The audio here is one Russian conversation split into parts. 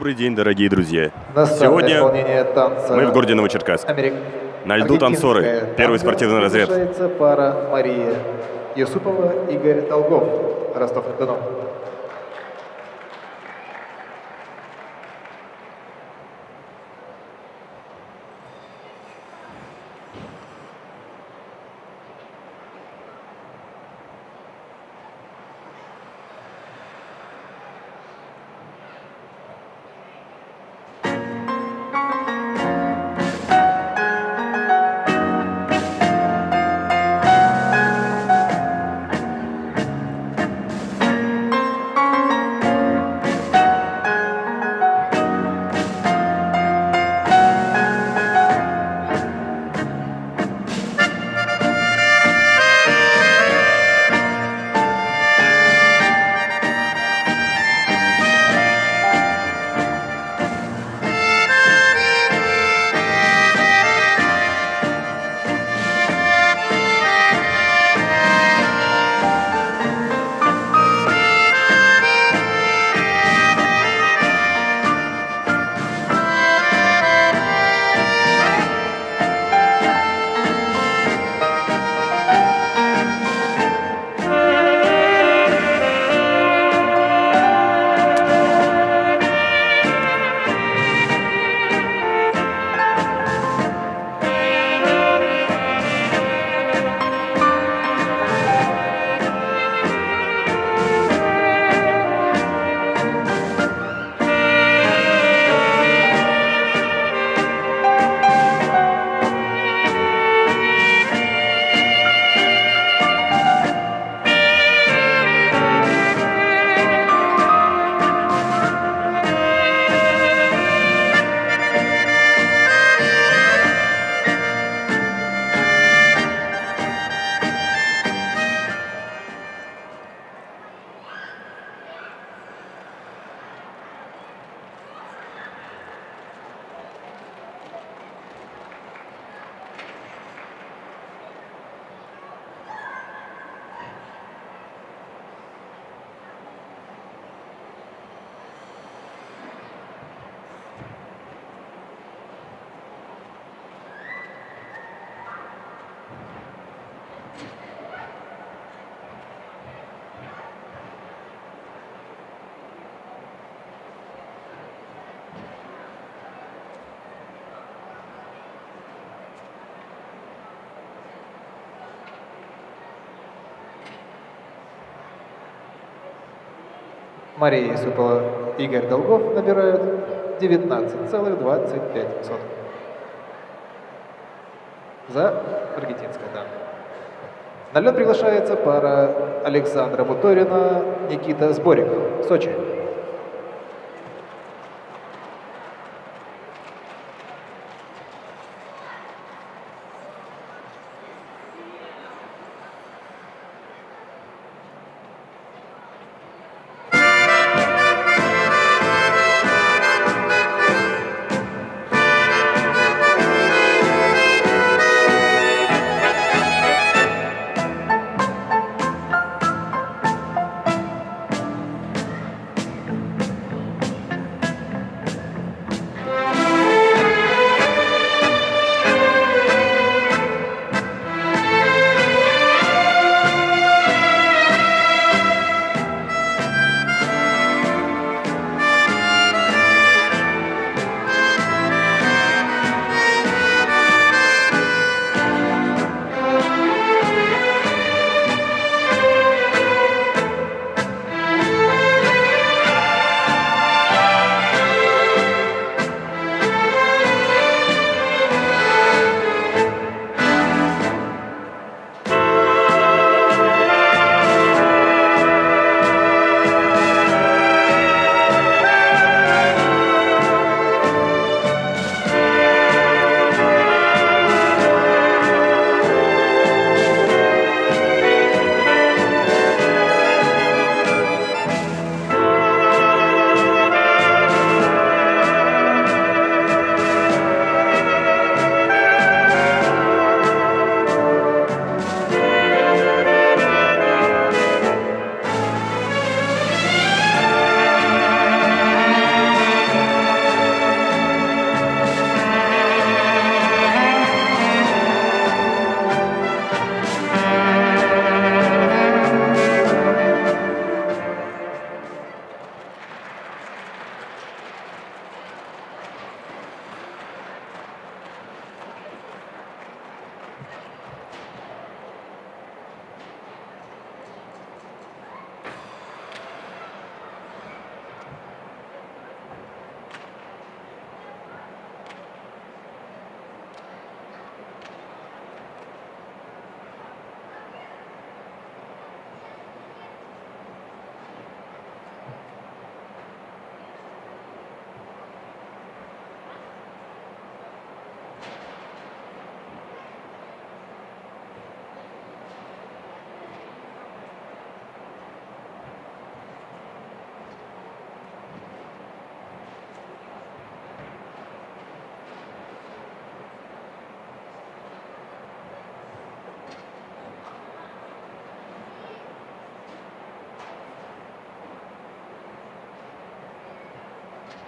Добрый день, дорогие друзья. Сегодня мы в городе Новочеркасск. На льду танцоры. Первый спортивный разряд. пара Мария Юсупова, Игорь Долгов, Ростов-на-Дону. Мария Юсупова, Игорь Долгов набирают 19,25. За аргентинское, да. На лед приглашается пара Александра Буторина, Никита Сборик, Сочи.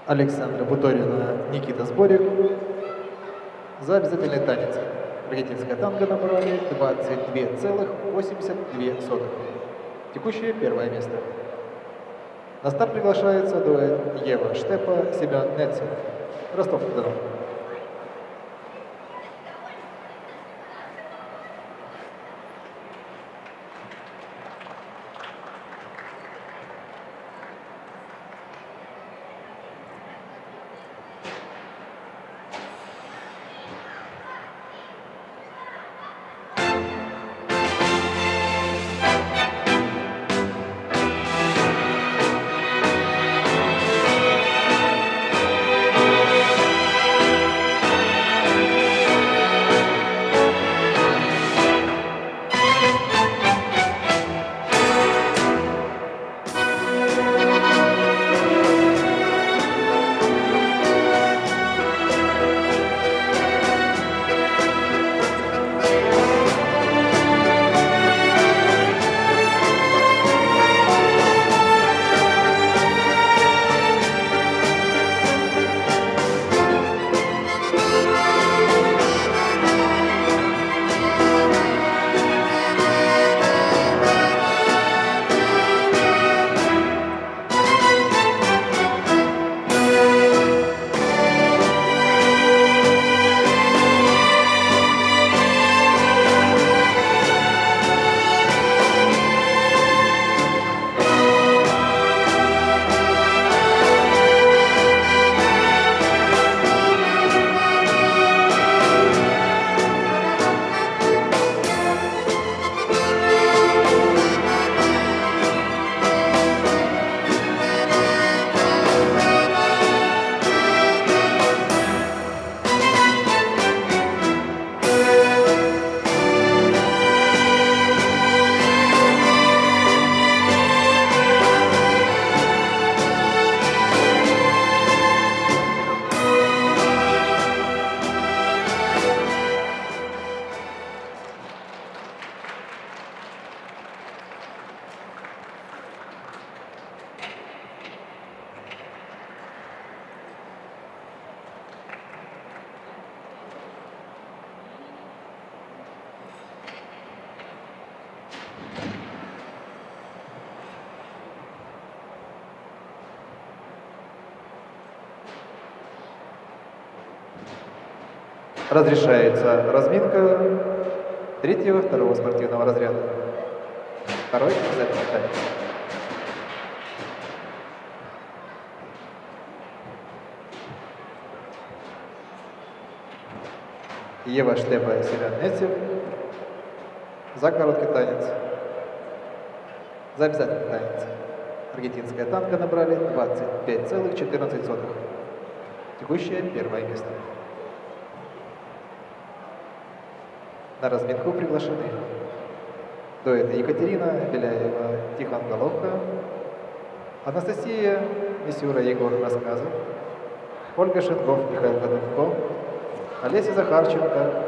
Александра Буторина, Никита Сборик за обязательный танец. Аргентинская танго набрали 22,82. Текущее первое место. На старт приглашается дуэт Ева Штепа, Семен Нетцев. Ростов-на-Дону. Разрешается разминка третьего, второго спортивного разряда. Второй обязательно танец. Ева Штепа Нетев за короткий танец. За обязательный танец. Аргентинская танка набрали 25,14. Текущее первое место. На разминку приглашены. Дуэты Екатерина Беляева, Тихон Головка, Анастасия Мисюра, Егор Рассказов, Ольга Шенков, Михаил Годунков, Олеся Захарченко,